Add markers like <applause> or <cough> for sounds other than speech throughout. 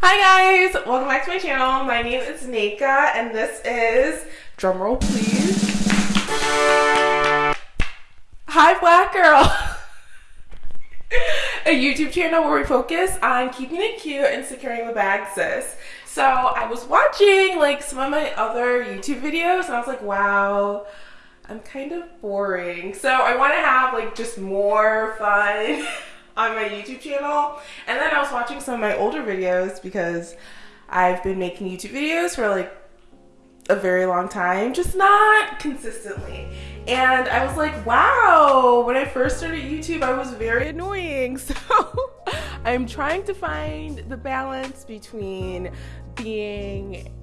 Hi guys, welcome back to my channel. My name is Nika and this is, drumroll please, Hi Black Girl, a YouTube channel where we focus on keeping it cute and securing the bag sis. So I was watching like some of my other YouTube videos and I was like, wow, I'm kind of boring. So I want to have like just more fun <laughs> on my YouTube channel. And then I was watching some of my older videos because I've been making YouTube videos for like a very long time, just not consistently. And I was like, wow, when I first started YouTube, I was very annoying. <laughs> So I'm trying to find the balance between being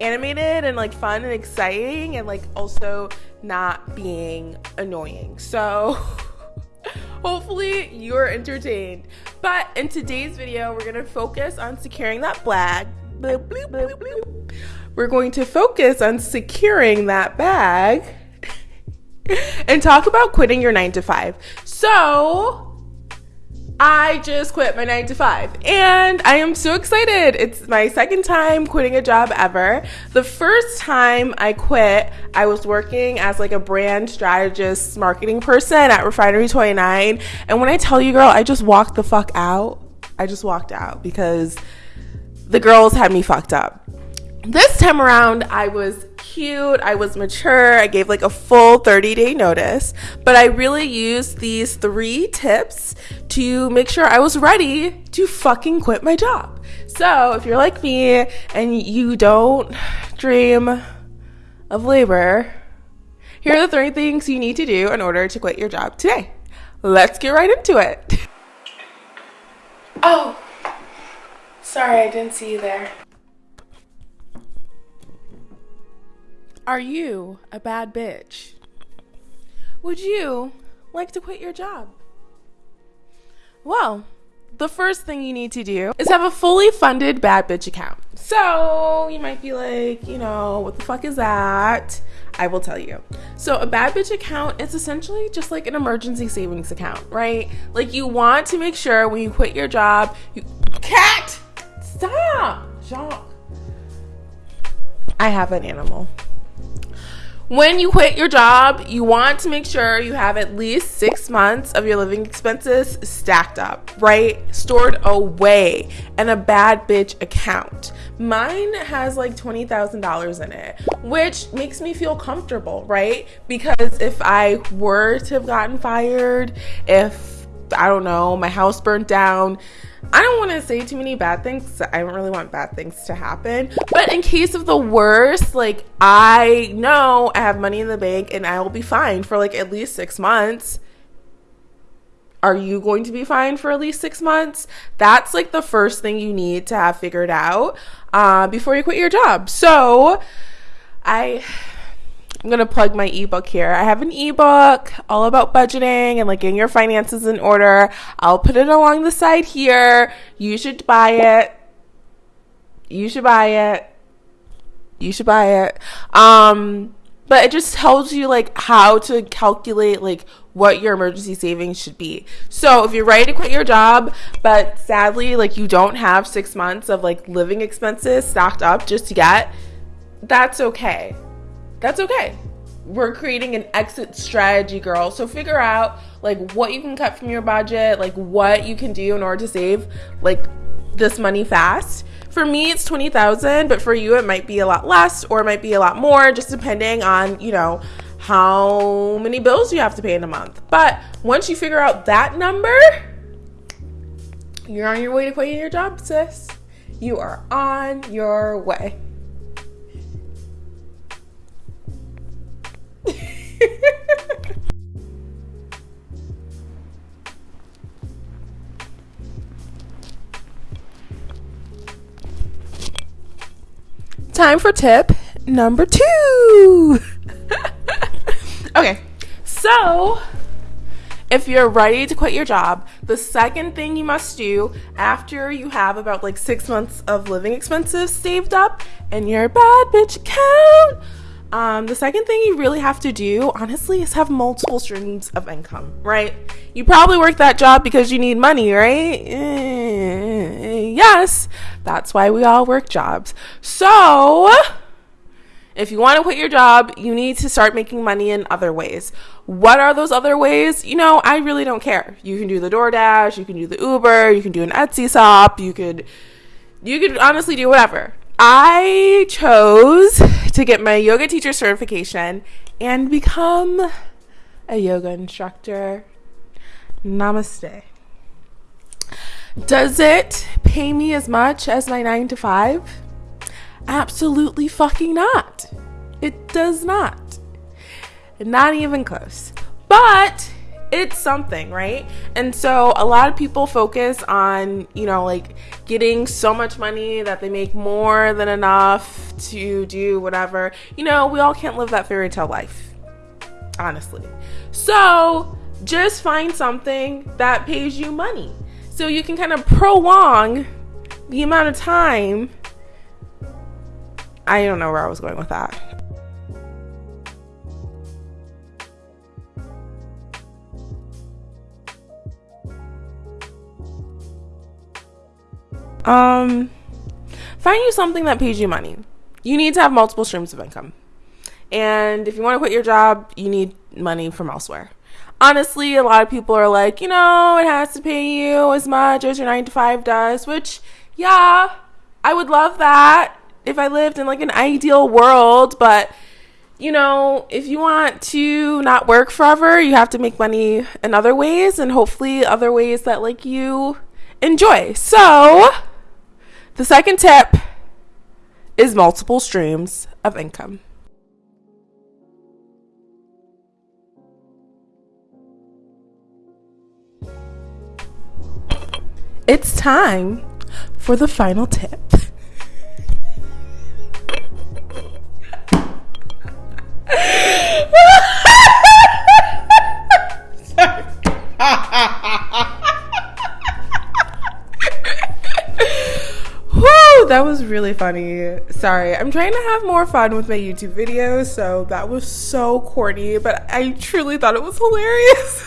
animated and like fun and exciting and like also not being annoying. So <laughs> hopefully you're entertained. But in today's video, we're gonna focus on securing that bag. We're going to focus on securing that bag and talk about quitting your nine to five. So, I just quit my nine to five and I am so excited. It's my second time quitting a job ever. The first time I quit, I was working as like a brand strategist marketing person at Refinery 29. And when I tell you, girl, I just walked the fuck out. I just walked out because the girls had me fucked up. This time around, I was cute, I was mature, I gave like a full 30 day notice, but I really used these three tips to make sure I was ready to fucking quit my job. So if you're like me and you don't dream of labor, here are the three things you need to do in order to quit your job today. Let's get right into it. Oh, sorry, I didn't see you there. Are you a bad bitch? Would you like to quit your job? Well, the first thing you need to do is have a fully funded bad bitch account. So you might be like, you know, what the fuck is that? I will tell you. So a bad bitch account is essentially just like an emergency savings account, right? Like you want to make sure when you quit your job, you cat stop, Jacques. I have an animal when you quit your job, you want to make sure you have at least six months of your living expenses stacked up, right? Stored away in a bad bitch account. Mine has like $20,000 in it, which makes me feel comfortable, right? Because if I were to have gotten fired, if I don't know, my house burnt down, I don't want to say too many bad things. I don't really want bad things to happen. But in case of the worst, like I know I have money in the bank and I will be fine for like at least six months. Are you going to be fine for at least six months? That's like the first thing you need to have figured out uh, before you quit your job. So I I'm gonna plug my ebook here. I have an ebook all about budgeting and like getting your finances in order. I'll put it along the side here. You should buy it. You should buy it. You should buy it. Um, but it just tells you like how to calculate like what your emergency savings should be. So if you're ready to quit your job, but sadly like you don't have six months of like living expenses stocked up just yet, that's okay that's okay. We're creating an exit strategy, girl. So figure out like what you can cut from your budget, like what you can do in order to save like this money fast. For me, it's 20,000, but for you, it might be a lot less or it might be a lot more, just depending on, you know, how many bills you have to pay in a month. But once you figure out that number, you're on your way to quitting your job, sis. You are on your way. time for tip number two. okay, so if you're ready to quit your job, the second thing you must do after you have about like six months of living expenses saved up and your bad bitch account um, the second thing you really have to do, honestly, is have multiple streams of income, right? You probably work that job because you need money, right? Eh, yes, that's why we all work jobs. So, if you want to quit your job, you need to start making money in other ways. What are those other ways? You know, I really don't care. You can do the DoorDash, you can do the Uber, you can do an Etsy shop, you could you could honestly do whatever. I chose to get my yoga teacher certification and become a yoga instructor. Namaste. Does it pay me as much as my 9 to 5? Absolutely fucking not. It does not. Not even close. But it's something, right? And so a lot of people focus on, you know, like getting so much money that they make more than enough to do whatever. You know, we all can't live that fairy tale life, honestly. So just find something that pays you money so you can kind of prolong the amount of time. I don't know where I was going with that. Um, find you something that pays you money. You need to have multiple streams of income. And if you want to quit your job, you need money from elsewhere. Honestly, a lot of people are like, you know, it has to pay you as much as your 9 to 5 does, which, yeah, I would love that if I lived in like an ideal world, but you know, if you want to not work forever, you have to make money in other ways and hopefully other ways that like you enjoy. So, the second tip is multiple streams of income. It's time for the final tip. That was really funny. Sorry, I'm trying to have more fun with my YouTube videos, so that was so corny, but I truly thought it was hilarious.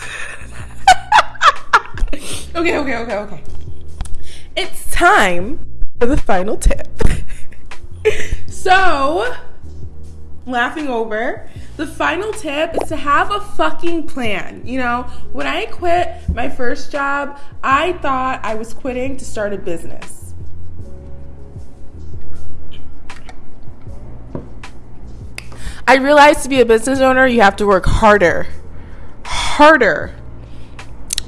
<laughs> okay, okay, okay, okay. It's time for the final tip. <laughs> so, laughing over, the final tip is to have a fucking plan. You know, when I quit my first job, I thought I was quitting to start a business. I realized to be a business owner, you have to work harder, harder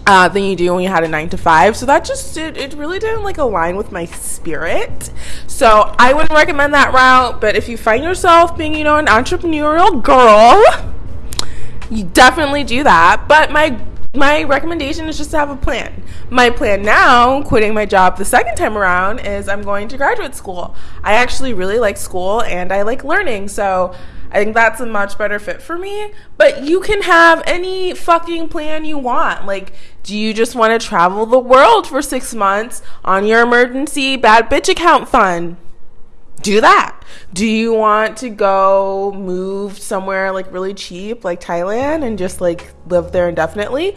uh, than you do when you had a nine to five. So that just it, it really didn't like align with my spirit. So I wouldn't recommend that route. But if you find yourself being, you know, an entrepreneurial girl, you definitely do that. But my my recommendation is just to have a plan. My plan now, quitting my job the second time around, is I'm going to graduate school. I actually really like school and I like learning. So I think that's a much better fit for me. But you can have any fucking plan you want. Like, do you just want to travel the world for six months on your emergency bad bitch account fund? Do that. Do you want to go move somewhere like really cheap, like Thailand, and just like live there indefinitely?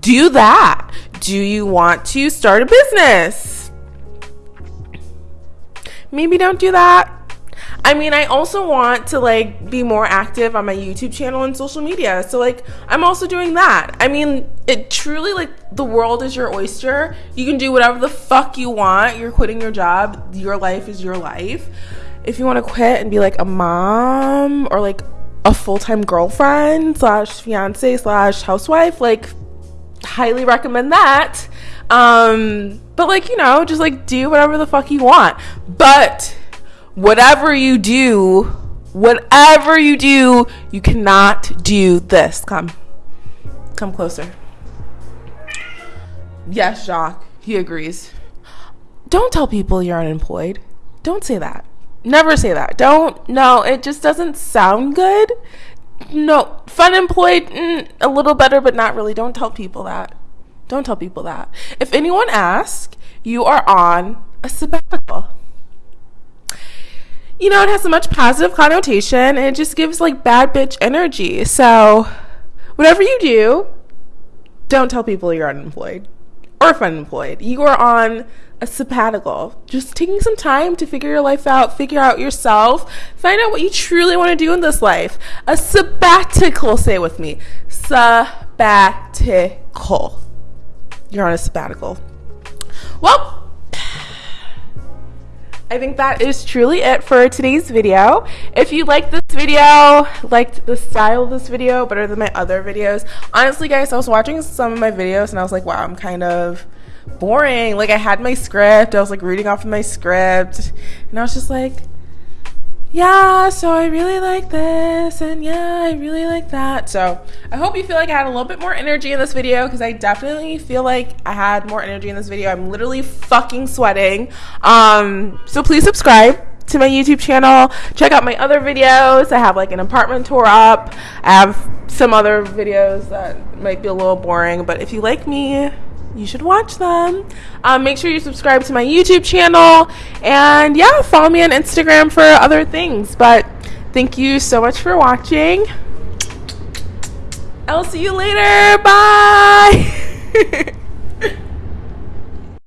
Do that. Do you want to start a business? Maybe don't do that I mean, I also want to like be more active on my YouTube channel and social media. So like I'm also doing that. I mean, it truly like the world is your oyster. You can do whatever the fuck you want. You're quitting your job. Your life is your life. If you want to quit and be like a mom or like a full-time girlfriend slash fiance slash housewife, like highly recommend that. Um, but like, you know, just like do whatever the fuck you want. But whatever you do, whatever you do, you cannot do this. Come, come closer. Yes, Jacques, he agrees. Don't tell people you're unemployed. Don't say that. Never say that. Don't, no, it just doesn't sound good. no, fun employed, mm, a little better, but not really. Don't tell people that. Don't tell people that. If anyone asks, you are on a sabbatical. You know, it has a much positive connotation and it just gives like bad bitch energy. So, whatever you do, don't tell people you're unemployed or unemployed. You are on a sabbatical, just taking some time to figure your life out, figure out yourself, find out what you truly want to do in this life. A sabbatical, say with me. Sabbatical. You're on a sabbatical. Well, I think that is truly it for today's video. If you liked this video, liked the style of this video better than my other videos, honestly guys, I was watching some of my videos and I was like, wow, I'm kind of boring. Like I had my script, I was like reading off of my script, and I was just like, yeah, so I really like this, and yeah, I really like that. So I hope you feel like I had a little bit more energy in this video because I definitely feel like I had more energy in this video. I'm literally fucking sweating. Um, so please subscribe to my YouTube channel. Check out my other videos. I have like an apartment tour up. I have some other videos that might be a little boring, but if you like me, you should watch them. Um, make sure you subscribe to my YouTube channel. And yeah, follow me on Instagram for other things. But thank you so much for watching. I'll see you later. Bye. <laughs>